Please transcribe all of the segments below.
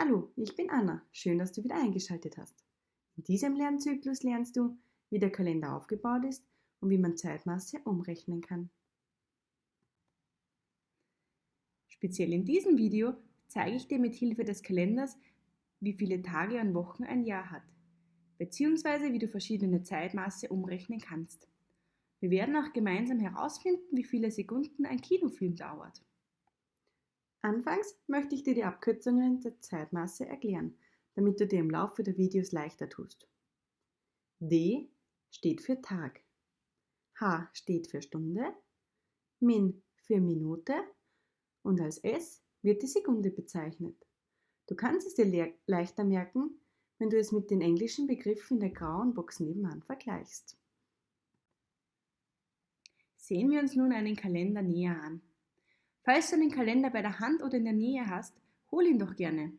Hallo, ich bin Anna. Schön, dass du wieder eingeschaltet hast. In diesem Lernzyklus lernst du, wie der Kalender aufgebaut ist und wie man Zeitmaße umrechnen kann. Speziell in diesem Video zeige ich dir mit Hilfe des Kalenders, wie viele Tage und Wochen ein Jahr hat, beziehungsweise wie du verschiedene Zeitmaße umrechnen kannst. Wir werden auch gemeinsam herausfinden, wie viele Sekunden ein Kinofilm dauert. Anfangs möchte ich dir die Abkürzungen der Zeitmaße erklären, damit du dir im Laufe der Videos leichter tust. D steht für Tag, H steht für Stunde, Min für Minute und als S wird die Sekunde bezeichnet. Du kannst es dir le leichter merken, wenn du es mit den englischen Begriffen in der grauen Box nebenan vergleichst. Sehen wir uns nun einen Kalender näher an. Falls du den Kalender bei der Hand oder in der Nähe hast, hol ihn doch gerne.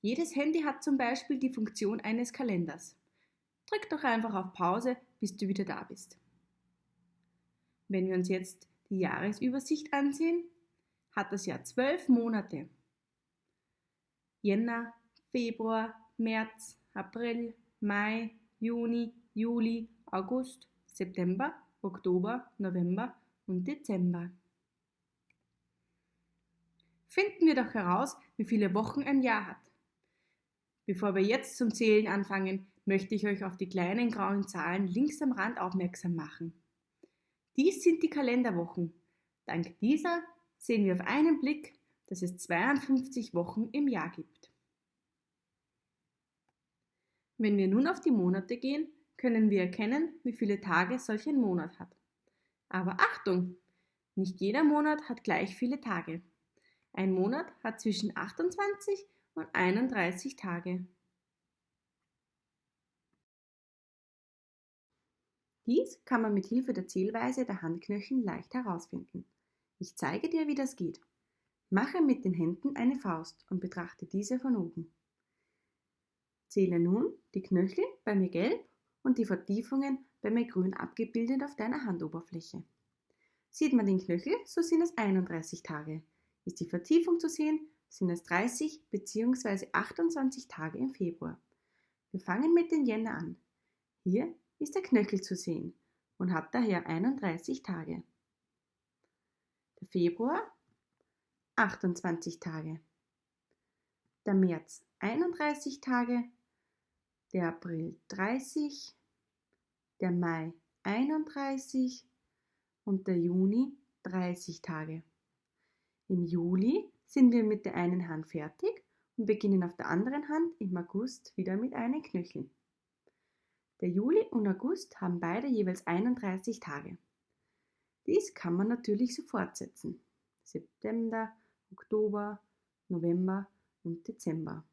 Jedes Handy hat zum Beispiel die Funktion eines Kalenders. Drück doch einfach auf Pause, bis du wieder da bist. Wenn wir uns jetzt die Jahresübersicht ansehen, hat das Jahr zwölf Monate. Jänner, Februar, März, April, Mai, Juni, Juli, August, September, Oktober, November und Dezember. Finden wir doch heraus, wie viele Wochen ein Jahr hat. Bevor wir jetzt zum Zählen anfangen, möchte ich euch auf die kleinen grauen Zahlen links am Rand aufmerksam machen. Dies sind die Kalenderwochen. Dank dieser sehen wir auf einen Blick, dass es 52 Wochen im Jahr gibt. Wenn wir nun auf die Monate gehen, können wir erkennen, wie viele Tage solch ein Monat hat. Aber Achtung! Nicht jeder Monat hat gleich viele Tage. Ein Monat hat zwischen 28 und 31 Tage. Dies kann man mit Hilfe der Zählweise der Handknöchel leicht herausfinden. Ich zeige dir, wie das geht. Mache mit den Händen eine Faust und betrachte diese von oben. Zähle nun die Knöchel bei mir gelb und die Vertiefungen bei mir grün abgebildet auf deiner Handoberfläche. Sieht man den Knöchel, so sind es 31 Tage. Ist die Vertiefung zu sehen, sind es 30 bzw. 28 Tage im Februar. Wir fangen mit den Jänner an. Hier ist der Knöchel zu sehen und hat daher 31 Tage. Der Februar 28 Tage. Der März 31 Tage. Der April 30. Der Mai 31 und der Juni 30 Tage. Im Juli sind wir mit der einen Hand fertig und beginnen auf der anderen Hand im August wieder mit einem Knöchel. Der Juli und August haben beide jeweils 31 Tage. Dies kann man natürlich so fortsetzen. September, Oktober, November und Dezember.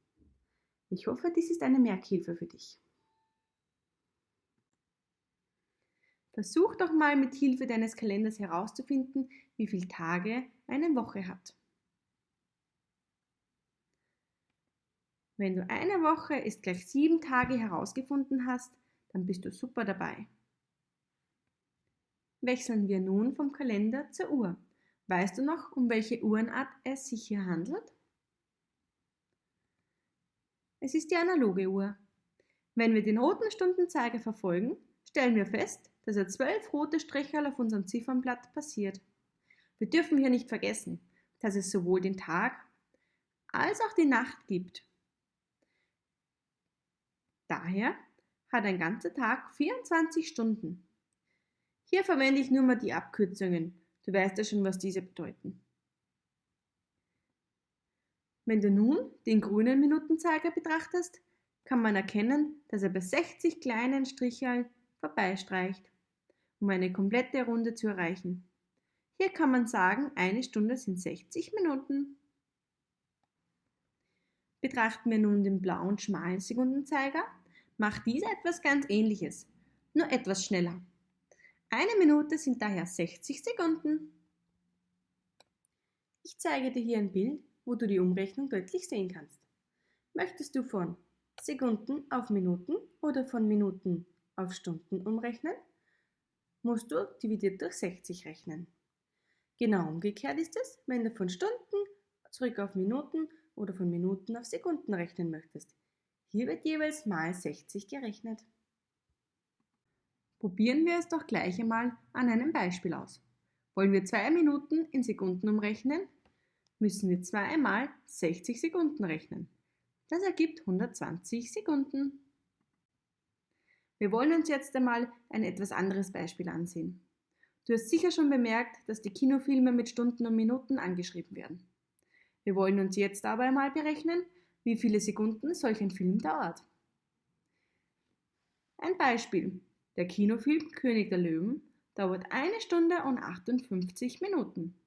Ich hoffe, dies ist eine Merkhilfe für dich. Versuch doch mal mit Hilfe deines Kalenders herauszufinden, wie viele Tage eine Woche hat. Wenn du eine Woche ist gleich sieben Tage herausgefunden hast, dann bist du super dabei. Wechseln wir nun vom Kalender zur Uhr. Weißt du noch, um welche Uhrenart es sich hier handelt? Es ist die analoge Uhr. Wenn wir den roten Stundenzeiger verfolgen, stellen wir fest, dass er zwölf rote Striche auf unserem Ziffernblatt passiert. Wir dürfen hier nicht vergessen, dass es sowohl den Tag als auch die Nacht gibt. Daher hat ein ganzer Tag 24 Stunden. Hier verwende ich nur mal die Abkürzungen. Du weißt ja schon, was diese bedeuten. Wenn du nun den grünen Minutenzeiger betrachtest, kann man erkennen, dass er bei 60 kleinen Stricheln vorbeistreicht um eine komplette Runde zu erreichen. Hier kann man sagen, eine Stunde sind 60 Minuten. Betrachten wir nun den blauen schmalen Sekundenzeiger, macht dieser etwas ganz ähnliches, nur etwas schneller. Eine Minute sind daher 60 Sekunden. Ich zeige dir hier ein Bild, wo du die Umrechnung deutlich sehen kannst. Möchtest du von Sekunden auf Minuten oder von Minuten auf Stunden umrechnen? Musst du dividiert durch 60 rechnen. Genau umgekehrt ist es, wenn du von Stunden zurück auf Minuten oder von Minuten auf Sekunden rechnen möchtest. Hier wird jeweils mal 60 gerechnet. Probieren wir es doch gleich einmal an einem Beispiel aus. Wollen wir zwei Minuten in Sekunden umrechnen, müssen wir zweimal 60 Sekunden rechnen. Das ergibt 120 Sekunden. Wir wollen uns jetzt einmal ein etwas anderes Beispiel ansehen. Du hast sicher schon bemerkt, dass die Kinofilme mit Stunden und Minuten angeschrieben werden. Wir wollen uns jetzt aber einmal berechnen, wie viele Sekunden solch ein Film dauert. Ein Beispiel. Der Kinofilm König der Löwen dauert eine Stunde und 58 Minuten.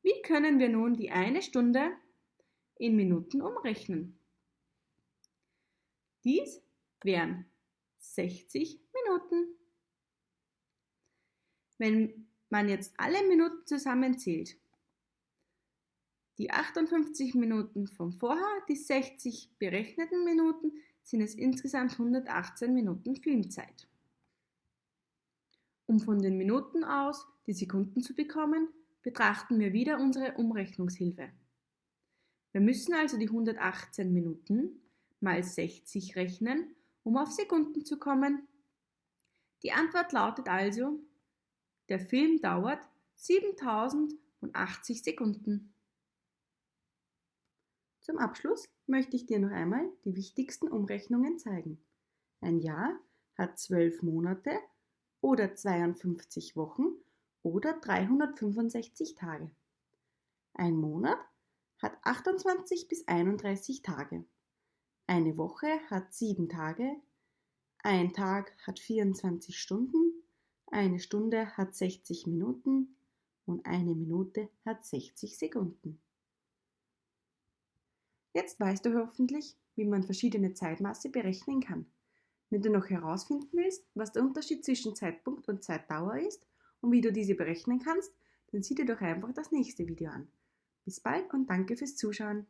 Wie können wir nun die eine Stunde in Minuten umrechnen? Dies wären 60 Minuten. Wenn man jetzt alle Minuten zusammenzählt, die 58 Minuten von vorher, die 60 berechneten Minuten, sind es insgesamt 118 Minuten Filmzeit. Um von den Minuten aus die Sekunden zu bekommen, betrachten wir wieder unsere Umrechnungshilfe. Wir müssen also die 118 Minuten mal 60 rechnen, um auf Sekunden zu kommen. Die Antwort lautet also, der Film dauert 7080 Sekunden. Zum Abschluss möchte ich dir noch einmal die wichtigsten Umrechnungen zeigen. Ein Jahr hat 12 Monate oder 52 Wochen oder 365 Tage. Ein Monat hat 28 bis 31 Tage. Eine Woche hat 7 Tage. Ein Tag hat 24 Stunden. Eine Stunde hat 60 Minuten und eine Minute hat 60 Sekunden. Jetzt weißt du hoffentlich, wie man verschiedene Zeitmaße berechnen kann. Wenn du noch herausfinden willst, was der Unterschied zwischen Zeitpunkt und Zeitdauer ist und wie du diese berechnen kannst, dann sieh dir doch einfach das nächste Video an. Bis bald und danke fürs Zuschauen.